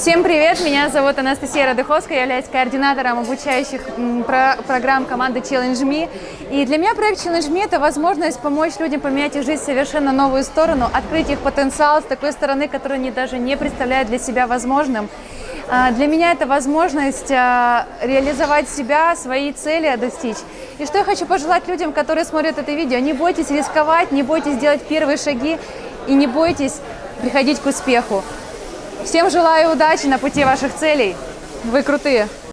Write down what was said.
Всем привет! Меня зовут Анастасия Радыховская, я являюсь координатором обучающих про- программ команды Challenge Me. И для меня проект Challenge Me – это возможность помочь людям поменять их жизнь в совершенно новую сторону, открыть их потенциал с такой стороны, которую они даже не представляют для себя возможным. А, Для меня это возможность а, реализовать себя, свои цели достичь. И что я хочу пожелать людям, которые смотрят это видео, не бойтесь рисковать, не бойтесь делать первые шаги и не бойтесь приходить к успеху. Всем желаю удачи на пути ваших целей. Вы крутые!